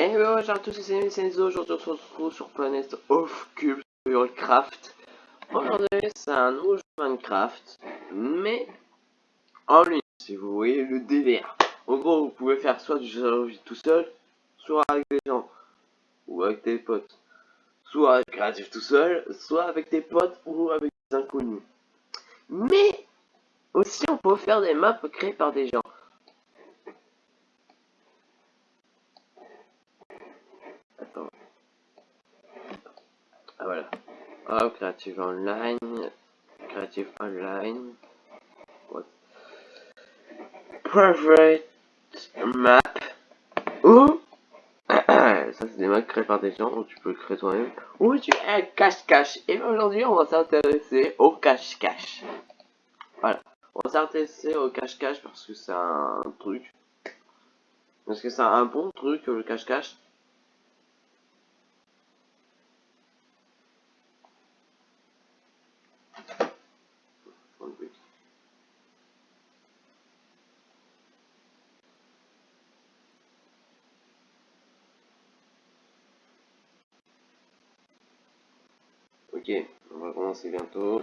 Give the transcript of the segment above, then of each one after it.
Et bonjour à tous, c'est Senzo, aujourd'hui on se retrouve sur Planet of Cubes Craft. Aujourd'hui c'est un nouveau jeu Minecraft, mais en ligne, si vous voyez le délire. En gros, vous pouvez faire soit du jeu tout seul, soit avec des gens, ou avec des potes. Soit avec créatif tout seul, soit avec des potes ou avec des inconnus. Mais aussi on peut faire des maps créées par des gens. Voilà. Oh, Creative Online. Creative Online. What? Private Map. Ou. Ça, c'est des maps créés par des gens, où tu peux le créer toi-même. Ou tu es un cache-cache. Et aujourd'hui, on va s'intéresser au cache-cache. Voilà. On va s'intéresser au cache-cache parce que c'est un truc. Parce que c'est un bon truc, le cache-cache. Ok, on va commencer bientôt.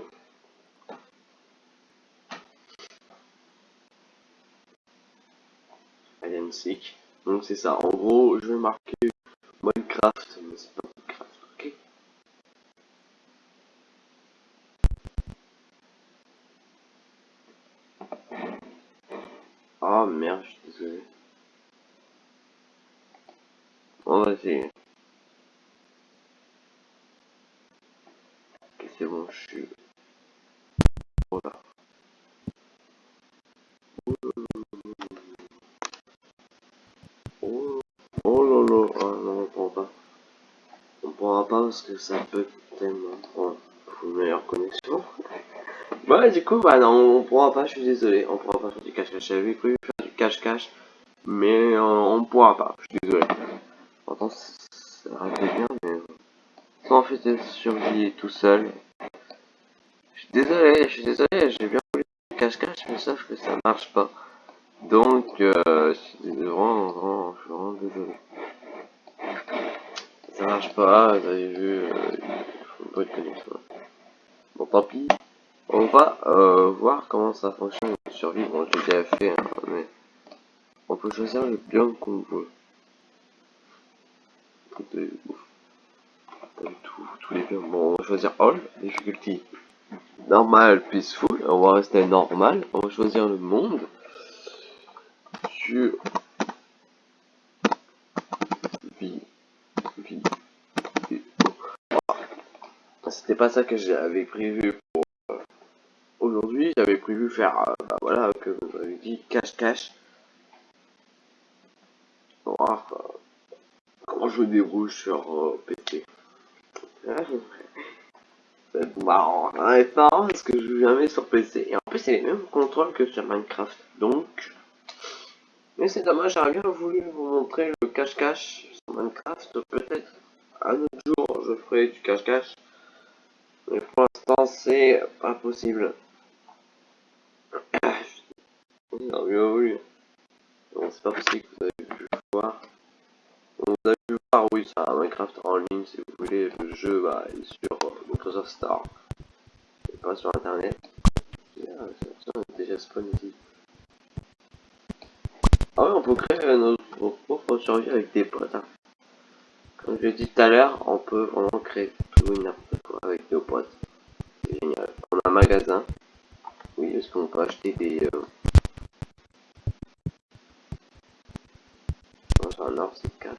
Alien Sick. Donc c'est ça. En gros, je vais marquer Minecraft, mais c'est pas Minecraft, ok? Oh merde, je suis désolé. On va essayer. Que ça peut tellement prendre une meilleure connexion. Ouais, du coup, bah non, on pourra pas, je suis désolé, on pourra pas faire du cache-cache. J'avais prévu faire du cache-cache, mais on pourra pas, je suis désolé. Pourtant, ça aurait bien, mais... Sans en fait survie tout seul, Désolé, je suis désolé, j'ai bien voulu cache-cache, mais sauf que ça marche pas. Donc, euh, je suis vraiment, vraiment, je suis vraiment désolé. Ça marche pas, vous avez vu, euh, il faut pas de connexion. Bon, tant pis. On va euh, voir comment ça fonctionne de survie. Bon, j'ai déjà fait, hein, mais on peut choisir le biome qu'on veut. Tout, tous les biomes. Bon, on va choisir All, Difficulty normal, peaceful, on va rester normal, on va choisir le monde sur C'était pas ça que j'avais prévu pour euh, aujourd'hui, j'avais prévu faire, euh, bah voilà, que vous avez dit, cache-cache. voir euh, comment je débrouille sur PT c'est marrant. Marrant parce que je joue jamais sur PC. Et en plus, c'est les mêmes contrôles que sur Minecraft. Donc. Mais c'est dommage, j'aurais bien voulu vous montrer le cache-cache sur Minecraft. Peut-être un autre jour, je ferai du cache-cache. Pour l'instant, c'est pas possible. non. Non, c'est pas possible que vous avez pu voir. Vous avez pu voir, oui, ça, Minecraft en ligne, si vous voulez. Le jeu bah, est sur Microsoft Store. Et pas sur internet. Ah, déjà spawn ici. Ah ouais, on peut créer notre propre survie avec des potes. Hein. Comme je l'ai dit tout à l'heure, on peut vraiment créer tout quoi avec potes. C'est génial. On a un magasin. Oui, est-ce qu'on peut acheter des... Euh... Non, un or, c'est 4.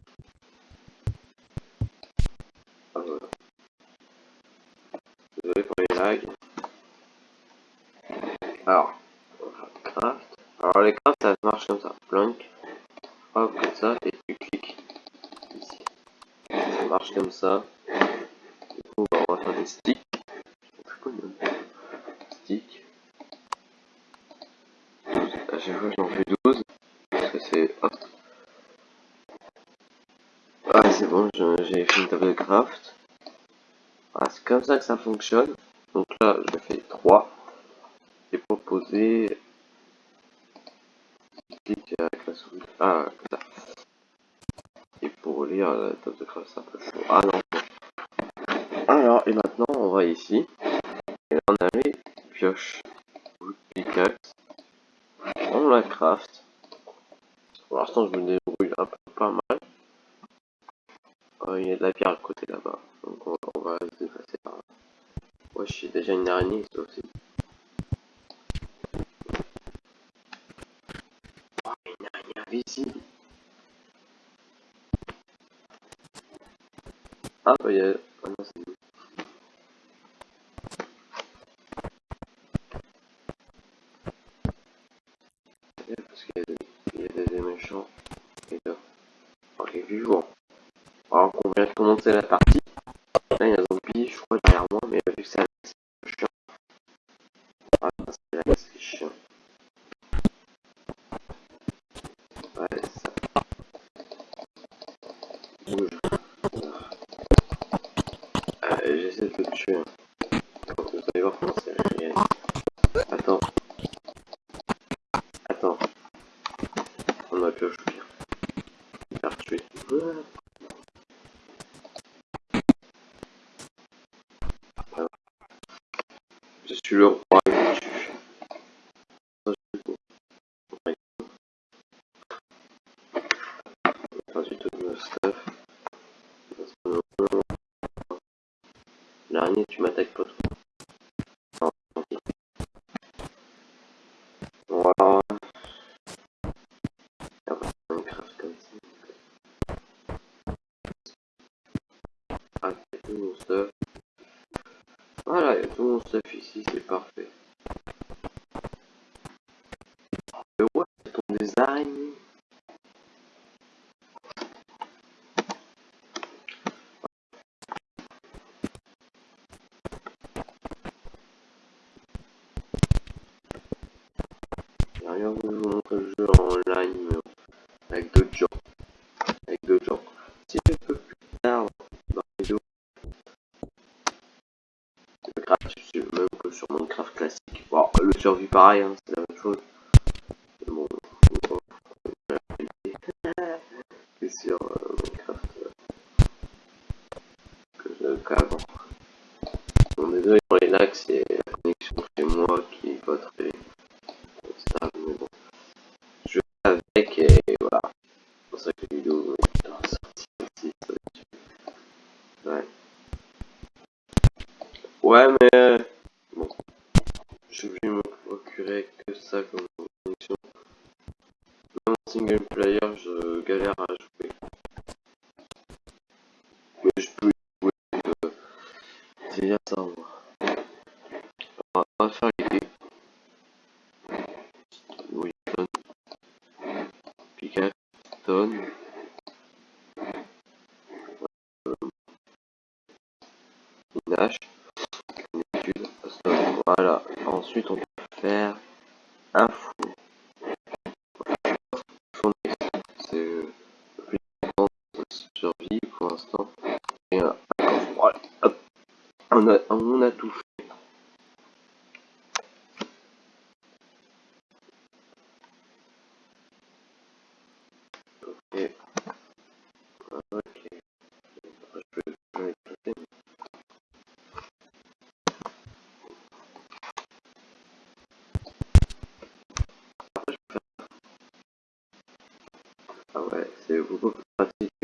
Alors, craft. Alors les crafts ça marche comme ça. Plank. Hop, comme ça, et tu cliques ici. Ça marche comme ça stick. Stick. À chaque fois j'en fais 12. Ça c'est. hop ah c'est bon, j'ai fait une table de craft. Ah, c'est comme ça que ça fonctionne. Donc là, je fais 3. Et pour poser. Clic avec la souris. Ah. Et pour lire la table de craft, ça un peu chaud. Ah non, et maintenant on va ici. Et on a les pioches ou pickaxe. On la craft. Pour l'instant je me débrouille un peu pas mal. Oh, il y a de la pierre à côté là-bas. Donc on, va se déplacer là. Ouais, j'ai déjà une araignée. vous allez voir comment c'est. Attends. Attends. On ma pioche au Je suis le roi je tu m'attaques pas ailleurs vous jouez un autre jeu en ligne avec d'autres gens. Avec d'autres gens. Si je peux plus tard dans la vidéo gratuit, c'est le même que sur Minecraft classique. Bon, le survie pareil, hein, et voilà, pour que euh, voilà. Ensuite, on peut faire un fou. ouais, c'est beaucoup plus pratique.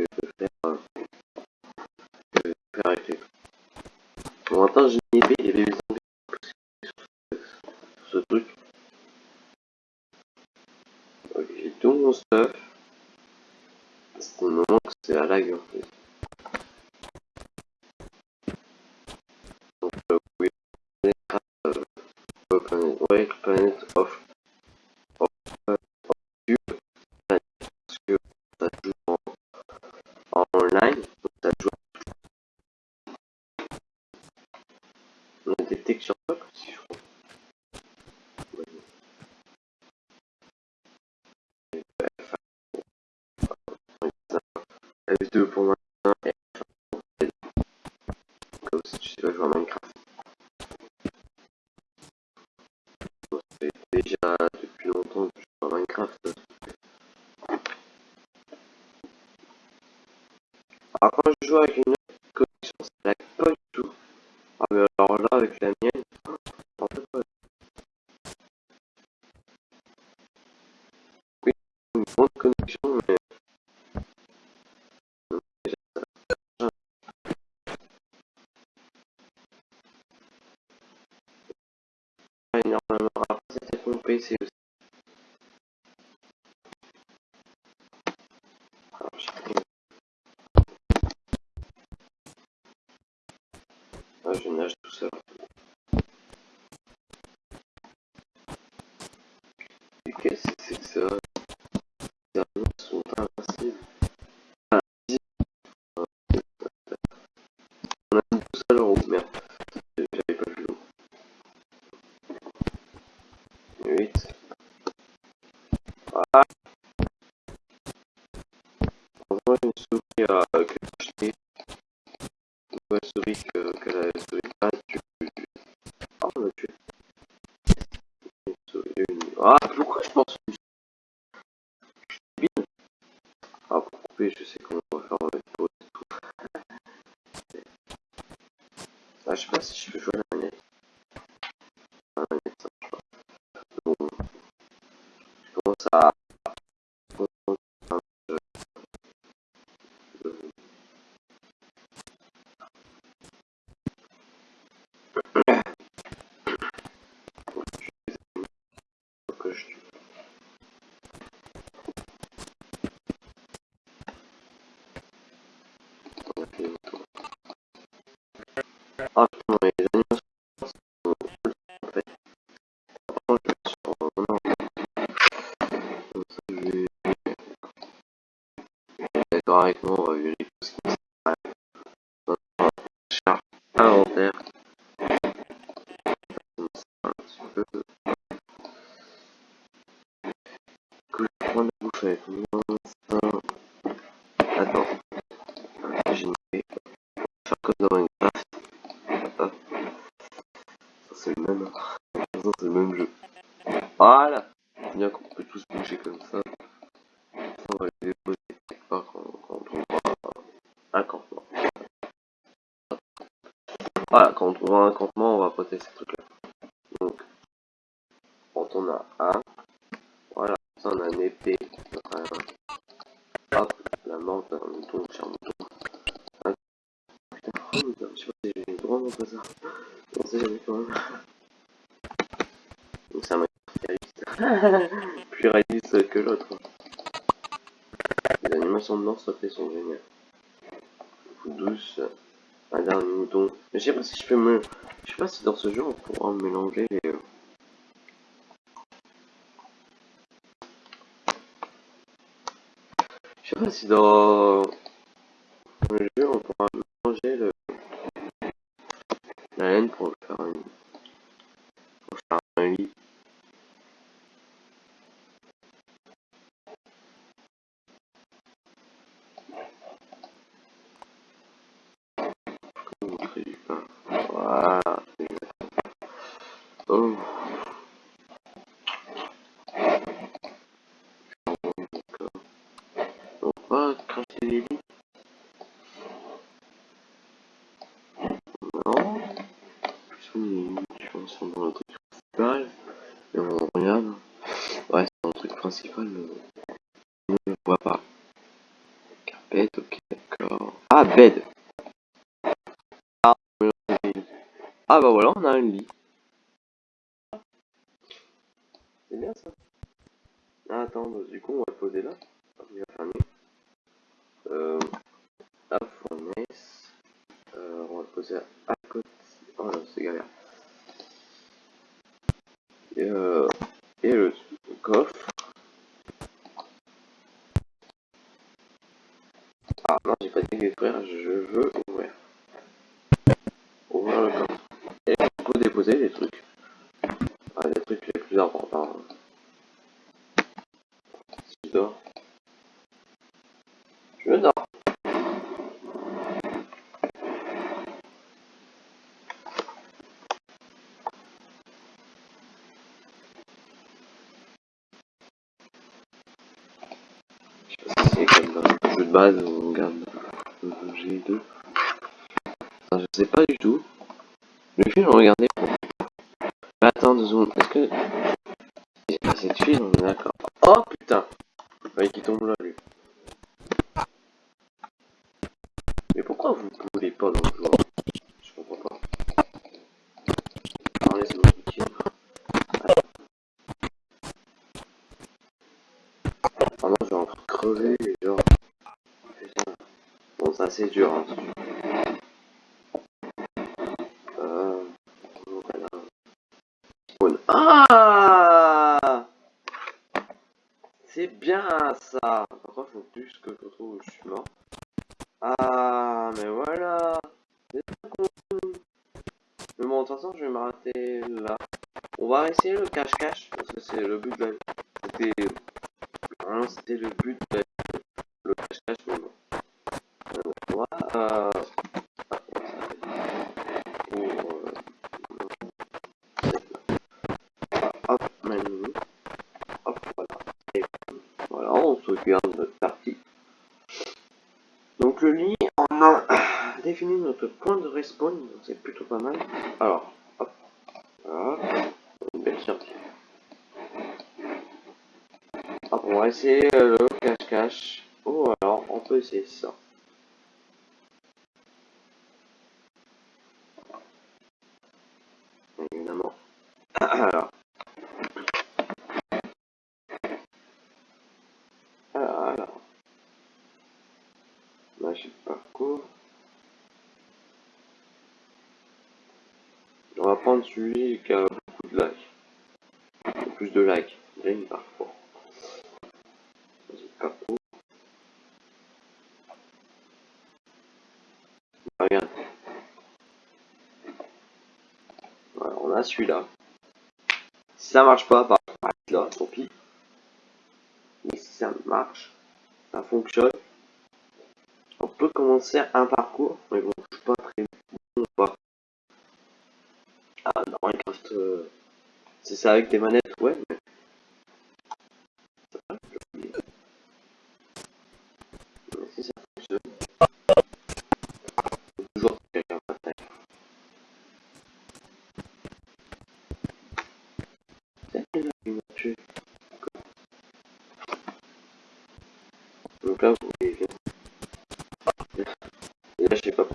alexander because comme ça. Sans les quelque part quand, on trouvera un campement. Voilà, quand on trouvera un campement, on va poster ces trucs-là. douce. Un mouton. Mais je sais pas si je peux me... Je sais pas si dans ce jeu on pourra mélanger les... Je sais pas si dans... principal ne le voit pas. carpet, ok, d'accord. Ah, bed ah, bah voilà, on a un lit. C'est bien ça. Ah, attends, bah, du coup, on va le poser là. Euh, à fournaise. Euh, on va le poser à côté. Oh là, c'est galère. Et euh, obligatoire, je veux ouvrir. Ouvrir le camp. Et on peut déposer des trucs. Ah, des trucs les plus importants. Si je dors. Je dors. Je sais pas si c'est comme un jeu de base ou on garde G2. Enfin, je sais pas du tout. Le film, regardez. Mais attends deux secondes, est-ce que. C'est le film, d'accord. Oh putain Oui, qui tombe là, lui. Mais pourquoi vous ne voulez pas dans le joueur Je comprends pas. Alors, laisse-moi tranquille. Ah non, j'ai encore crevé, genre. Putain. Bon, ça c'est dur, hein. Euh... Ah C'est bien ça Par contre, faut plus que je trouve où je suis mort? Euh... Hop, menu. Hop, voilà. Et voilà, on sauvegarde notre partie. Donc le lit, on a défini notre point de respawn, donc c'est plutôt pas mal. Alors, hop, voilà, une belle sortie. Hop, on va essayer le cache-cache. Oh alors, on peut essayer ça. Alors. Alors, alors. Magie de parcours. On va prendre celui qui a beaucoup de likes. Plus de likes. Green parcours. Magie de parcours. Regarde. Voilà, on a celui-là. Si ça marche pas, bah, là, tant pis. Mais si ça marche, ça fonctionne. On peut commencer un parcours, mais bon, je suis pas très bon. Ah, Minecraft, euh, c'est ça avec des manettes,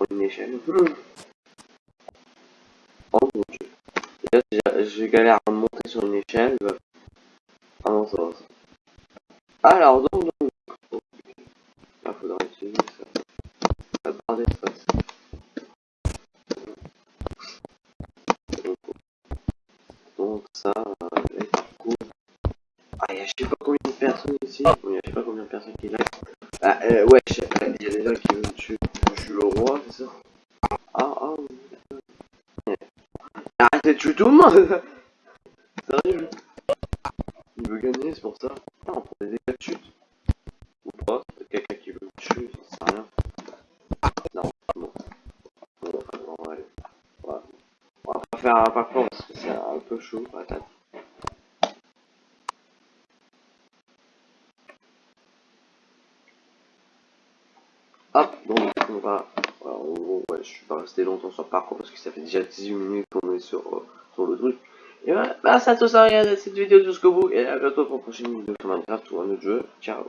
je une échelle. Oh mon dieu. Là, j'ai galère à monter sur une échelle. Ah non, ça va. Alors, donc, donc. oh, putain. Là, faudra utiliser ça. La barre d'espace. Donc, donc ça, euh, les parcours. Ah, il y a je sais pas combien de personnes ici. Il y a je sais pas combien de personnes qui là. Ah, euh, ouais, je sais pas, Sérieux Il veut gagner, c'est pour ça. Ah, on prend des dégâts de chute. Ou pas, c'est quelqu'un qui veut me tuer, ça sert à rien. Non, bon. Bon, enfin, on va pas faire un parcours parce que c'est un peu chaud, patate. Hop, donc on va. Ouais, je suis pas resté longtemps sur le parcours parce que ça fait déjà 18 minutes qu'on est sur, euh, sur le truc. Et voilà, bah ça tout ça, regardez cette vidéo jusqu'au bout et à bientôt pour une prochaine vidéo sur Minecraft ou un autre jeu. Ciao